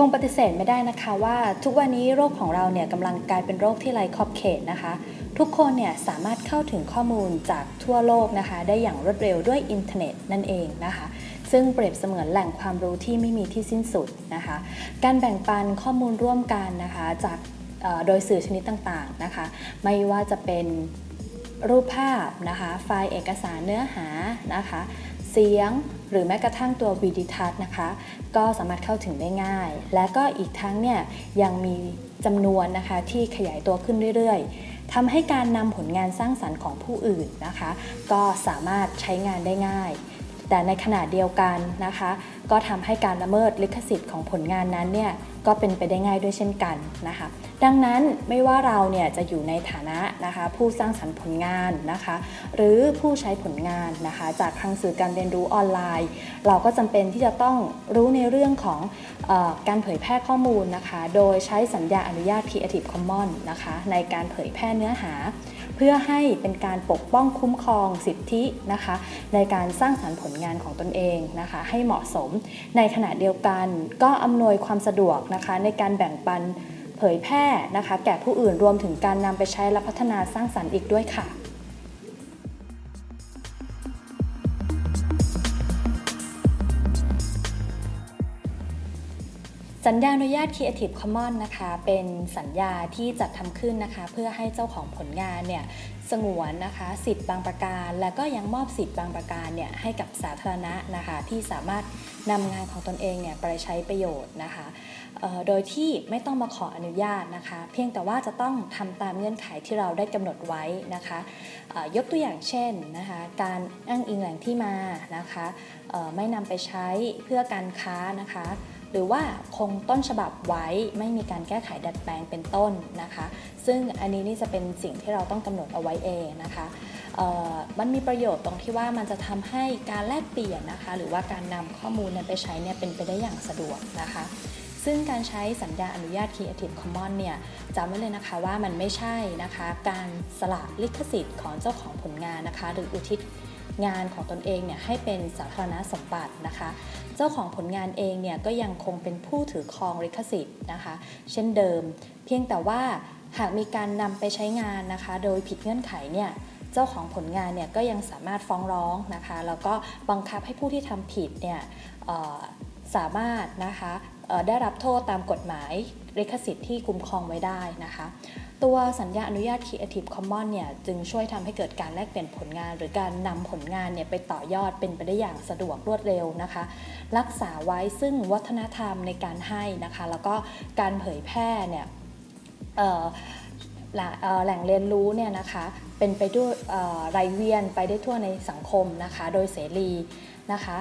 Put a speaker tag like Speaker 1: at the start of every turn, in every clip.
Speaker 1: คงปฏิเสธไม่ได้นะคะว่าทุกวันนี้โลกของเราเนี่ยกำลังกลายเป็นโลกที่ไร้ขอบเขตนะคะ ทุกคนเนี่ยสามารถเข้าถึงข้อมูลจากทั่วโลกนะคะ ได้อย่างรวดเร็วด้วยอินเทอร์เน็ตนั่นเองนะคะ ซึ่งเปรียบเสมือนแหล่งความรู้ที่ไม่มีที่สิ้นสุดนะคะ การแบ่งปันข้อมูลร่วมกันนะคะ จากโดยสื่อชนิดต่างๆนะคะ ไม่ว่าจะเป็นรูปภาพนะคะ ไฟล์เอกสารเนื้อหานะคะ เสียง หรือแม้กระทั่งตัววิดีทัศน์นะคะ ก็สามารถเข้าถึงได้ง่าย และก็อีกทั้งเนี่ยยังมีจำนวนนะคะที่ขยายตัวขึ้นเรื่อยๆทำให้การนำผลงานสร้างสรรค์ของผู้อื่นนะคะ ก็สามารถใช้งานได้ง่าย แต่ในขณะเดียวกันนะคะ ก็ทำให้การละเมิดลิขสิทธิ์ของผลงานนั้นเนี่ยก็เป็นไปได้ง่ายด้วยเช่นกันนะคะ ดังนั้นไม่ว่าเราเนี่ยจะอยู่ในฐานะนะคะ ผู้สร้างสรรค์ผลงานนะคะ หรือผู้ใช้ผลงานนะคะ จากทางสื่อการเรียนรู้ออนไลน์ เราก็จำเป็นที่จะต้องรู้ในเรื่องของออการเผยแพร่ข้อมูลนะคะ โดยใช้สัญญาอนุญาต Creative Commons นะคะ ในการเผยแพร่เนื้อหา เพื่อให้เป็นการปกป้องคุ้มครองสิทธินะคะ ในการสร้างสรรค์ผลงานของตนเองนะคะ ให้เหมาะสม ในขณะเดียวกันก็อำนวยความสะดวกนะคะ ในการแบ่งปันเผยแพร่นะคะ แก่ผู้อื่นรวมถึงการนำไปใช้และพัฒนาสร้างสรรค์อีกด้วยค่ะ สัญญาอนุญาต Creative Commons นะคะ เป็นสัญญาที่จัดทำขึ้นนะคะ เพื่อให้เจ้าของผลงานเนี่ยสงวนนะคะสิทธิ์บางประการ และก็ยังมอบสิทธิ์บางประการเนี่ยให้กับสาธารณะนะคะ ที่สามารถนำงานของตนเองเนี่ยไปใช้ประโยชน์นะคะ โดยที่ไม่ต้องมาขออนุญาตนะคะ เพียงแต่ว่าจะต้องทำตามเงื่อนไขที่เราได้กำหนดไว้นะคะยกตัวอย่างเช่นนะคะการอ้างอิงแหล่งที่มานะคะไม่นำไปใช้เพื่อการค้านะคะหรือว่าคงต้นฉบับไว้ไม่มีการแก้ไขดัดแปลงเป็นต้นนะคะ ซึ่งอันนี้นี่จะเป็นสิ่งที่เราต้องกำหนดเอาไว้เองนะคะมันมีประโยชน์ตรงที่ว่ามันจะทำให้การแลกเปลี่ยนนะคะ หรือว่าการนำข้อมูลนั้นไปใช้เนี่ยเป็นไปได้อย่างสะดวกนะคะ ซึ่งการใช้สัญญาอนุญาต Creative Commons เนี่ยจำไว้เลยนะคะว่ามันไม่ใช่นะคะ การสละลิขสิทธิ์ของเจ้าของผลงานนะคะ หรืออุทิศงานของตนเองเนี่ยให้เป็นสาธารณสมบัตินะคะ เจ้าของผลงานเองเนี่ยก็ยังคงเป็นผู้ถือครองลิขสิทธิ์นะคะ เช่นเดิม เพียงแต่ว่าหากมีการนำไปใช้งานนะคะ โดยผิดเงื่อนไขเนี่ยเจ้าของผลงานเนี่ยก็ยังสามารถฟ้องร้องนะคะ แล้วก็บังคับให้ผู้ที่ทำผิดเนี่ยสามารถนะคะ ได้รับโทษตามกฎหมายลิขสิทธิ์ที่คุ้มครองไว้ได้นะคะ ตัวสัญญาอนุญาต Creative Commons เนี่ยจึงช่วยทำให้เกิดการแลกเปลี่ยนผลงาน หรือการนำผลงานเนี่ยไปต่อยอดเป็นไปได้อย่างสะดวกรวดเร็วนะคะ รักษาไว้ซึ่งวัฒนธรรมในการให้นะคะ แล้วก็การเผยแพร่เนี่ยแหล่งเรียนรู้เนี่ยนะคะเป็นไปด้วยไรเวียนไปได้ทั่วในสังคมนะคะ โดยเสรีนะคะ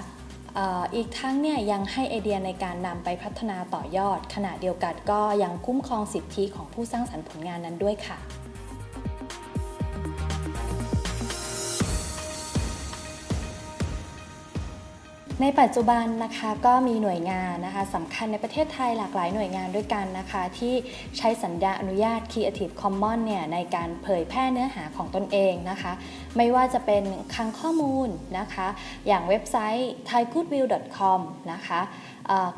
Speaker 1: อีกทั้งเนี่ยยังให้ไอเดียในการนำไปพัฒนาต่อยอด ขณะเดียวกันก็ยังคุ้มครองสิทธิของผู้สร้างสรรค์ผลงานนั้นด้วยค่ะ ในปัจจุบันนะคะก็มีหน่วยงานนะคะสำคัญในประเทศไทยหลากหลายหน่วยงานด้วยกันนะคะ ที่ใช้สัญญาอนุญาต Creative Commons เนี่ยในการเผยแพร่เนื้อหาของตนเองนะคะ ไม่ว่าจะเป็นคลังข้อมูลนะคะ อย่างเว็บไซต์ thaigoodwill.com นะคะ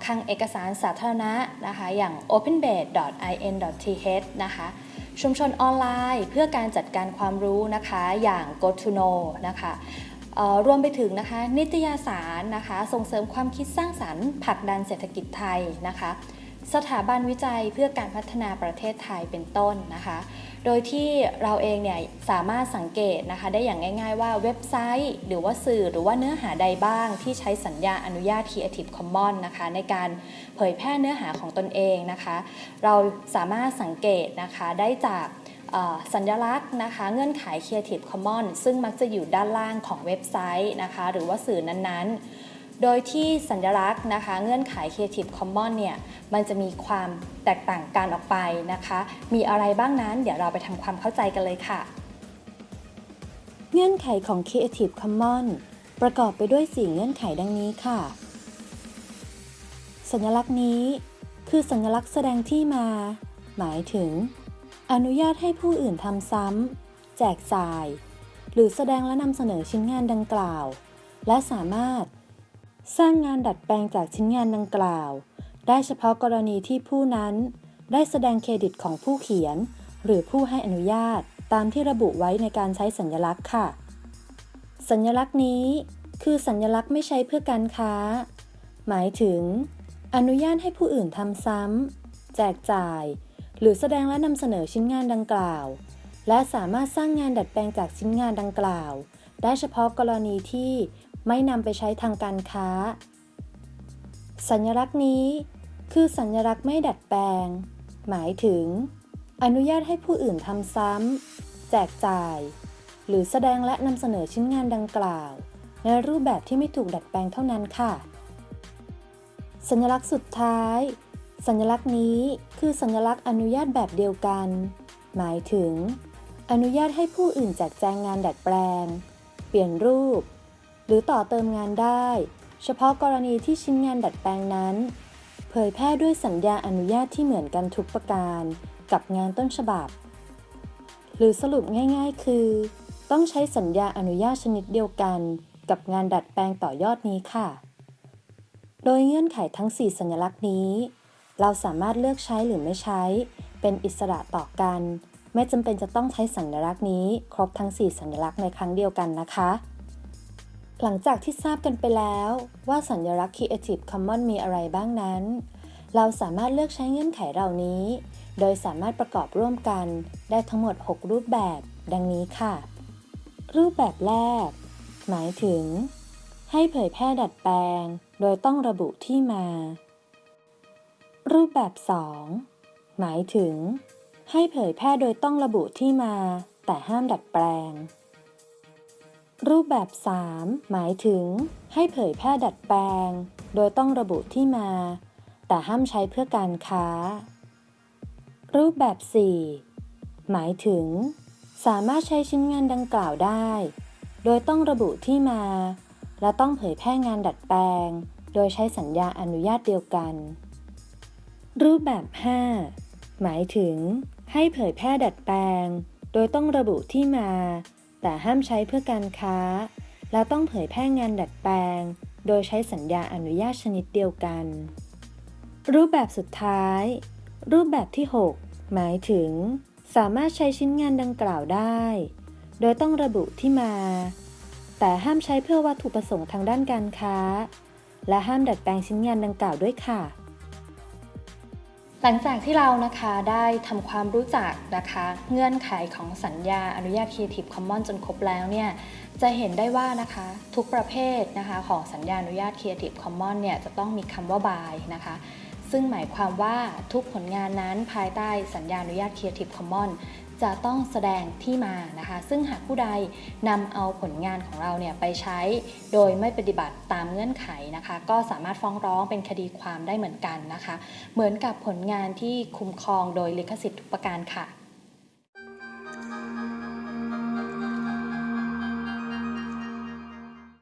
Speaker 1: คลังเอกสารสาธารณะนะคะ อย่าง openbase.in.th นะคะชุมชนออนไลน์เพื่อการจัดการความรู้นะคะอย่าง GoToKnow นะคะ รวมไปถึงนะคะนิตยสารนะคะส่งเสริมความคิดสร้างสรรค์ผลักดันเศรษฐกิจไทยนะคะสถาบันวิจัยเพื่อการพัฒนาประเทศไทยเป็นต้นนะคะ โดยที่เราเองเนี่ยสามารถสังเกตนะคะได้อย่างง่ายๆว่าเว็บไซต์ หรือว่าสื่อหรือว่าเนื้อหาใดบ้าง ที่ใช้สัญญาอนุญาต Creative Commons นะคะในการเผยแพร่เนื้อหาของตนเองนะคะ เราสามารถสังเกตนะคะได้จาก สัญลักษณ์นะคะ เงื่อนไข Creative Commons ซึ่งมักจะอยู่ด้านล่างของเว็บไซต์นะคะ หรือว่าสื่อนั้นๆ โดยที่สัญลักษณ์นะคะ เงื่อนไข Creative Commons เนี่ยมันจะมีความแตกต่างกันออกไปนะคะ มีอะไรบ้างนั้น เดี๋ยวเราไปทำความเข้าใจกันเลยค่ะ เงื่อนไขของ Creative Commons ประกอบไปด้วย 4 เงื่อนไขดังนี้ค่ะ สัญลักษณ์นี้ คือสัญลักษณ์แสดงที่มา หมายถึง อนุญาตให้ผู้อื่นทำซ้ำ แจกจ่าย หรือแสดงและนำเสนอชิ้นงานดังกล่าว และสามารถ สร้างงานดัดแปลงจากชิ้นงานดังกล่าว ได้เฉพาะกรณีที่ผู้นั้น ได้แสดงเครดิตของผู้เขียน หรือผู้ให้อนุญาตตามที่ระบุไว้ในการใช้สัญลักษณ์ค่ะ สัญลักษณ์นี้ คือสัญลักษณ์ไม่ใช้เพื่อการค้า หมายถึง อนุญาตให้ผู้อื่นทำซ้ำ แจกจ่าย หรือแสดงและนำเสนอชิ้นงานดังกล่าว และสามารถสร้างงานดัดแปลงจากชิ้นงานดังกล่าว ได้เฉพาะกรณีที่ไม่นำไปใช้ทางการค้า สัญลักษณ์นี้ คือสัญลักษณ์ไม่ดัดแปลง หมายถึง อนุญาตให้ผู้อื่นทำซ้ำแจกจ่าย หรือแสดงและนำเสนอชิ้นงานดังกล่าว ในรูปแบบที่ไม่ถูกดัดแปลงเท่านั้นค่ะ สัญลักษณ์สุดท้าย สัญลักษณ์นี้คือสัญลักษณ์อนุญาตแบบเดียวกัน หมายถึง อนุญาตให้ผู้อื่นแจกแจงงานดัดแปลง เปลี่ยนรูป หรือต่อเติมงานได้ เฉพาะกรณีที่ชิ้นงานดัดแปลงนั้น เผยแพร่ด้วยสัญญาอนุญาตที่เหมือนกันทุกประการ กับงานต้นฉบับ หรือสรุปง่าย ๆ คือ ต้องใช้สัญญาอนุญาตชนิดเดียวกัน กับงานดัดแปลงต่อยอดนี้ค่ะ โดยเงื่อนไขทั้ง 4 สัญลักษณ์นี้ เราสามารถเลือกใช้หรือไม่ใช้ เป็นอิสระต่อกัน ไม่จำเป็นจะต้องใช้สัญลักษณ์นี้ ครบทั้ง 4 สัญลักษณ์ในครั้งเดียวกันนะคะ หลังจากที่ทราบกันไปแล้วว่าสัญลักษณ์ Creative Commons มีอะไรบ้างนั้น เราสามารถเลือกใช้เงื่อนไขเหล่านี้ โดยสามารถประกอบร่วมกันได้ทั้งหมด 6 รูปแบบ ดังนี้ค่ะ รูปแบบแรก หมายถึง ให้เผยแพร่ดัดแปลง โดยต้องระบุที่มา รูปแบบ 2 หมายถึง ให้เผยแพร่โดยต้องระบุที่มา แต่ห้ามดัดแปลง รูปแบบ 3 หมายถึง ให้เผยแพร่ดัดแปลง โดยต้องระบุที่มา แต่ห้ามใช้เพื่อการค้า รูปแบบ 4 หมายถึง สามารถใช้ชิ้นงานดังกล่าวได้ โดยต้องระบุที่มา และต้องเผยแพร่งานดัดแปลง โดยใช้สัญญาอนุญาตเดียวกัน รูปแบบ 5 หมายถึง ให้เผยแพร่ดัดแปลง โดยต้องระบุที่มา แต่ห้ามใช้เพื่อการค้า และต้องเผยแพร่งานดัดแปลง โดยใช้สัญญาอนุญาตชนิดเดียวกัน รูปแบบสุดท้าย รูปแบบที่ 6 หมายถึง สามารถใช้ชิ้นงานดังกล่าวได้ โดยต้องระบุที่มา แต่ห้ามใช้เพื่อวัตถุประสงค์ทางด้านการค้า และห้ามดัดแปลงชิ้นงานดังกล่าวด้วยค่ะ หลังจากที่เรานะคะได้ทำความรู้จักนะคะเงื่อนไขของสัญญาอนุญาต Creative Commons จนครบแล้วเนี่ยจะเห็นได้ว่านะคะทุกประเภทนะคะของสัญญาอนุญาต Creative Commons เนี่ยจะต้องมีคำว่าบายนะคะซึ่งหมายความว่าทุกผลงานนั้นภายใต้สัญญาอนุญาต Creative Commons จะต้องแสดงที่มานะคะ ซึ่งหากผู้ใดนำเอาผลงานของเราเนี่ยไปใช้ โดยไม่ปฏิบัติตามเงื่อนไขนะคะ ก็สามารถฟ้องร้องเป็นคดีความได้เหมือนกันนะคะ เหมือนกับผลงานที่คุ้มครองโดยลิขสิทธิ์ทุกประการค่ะ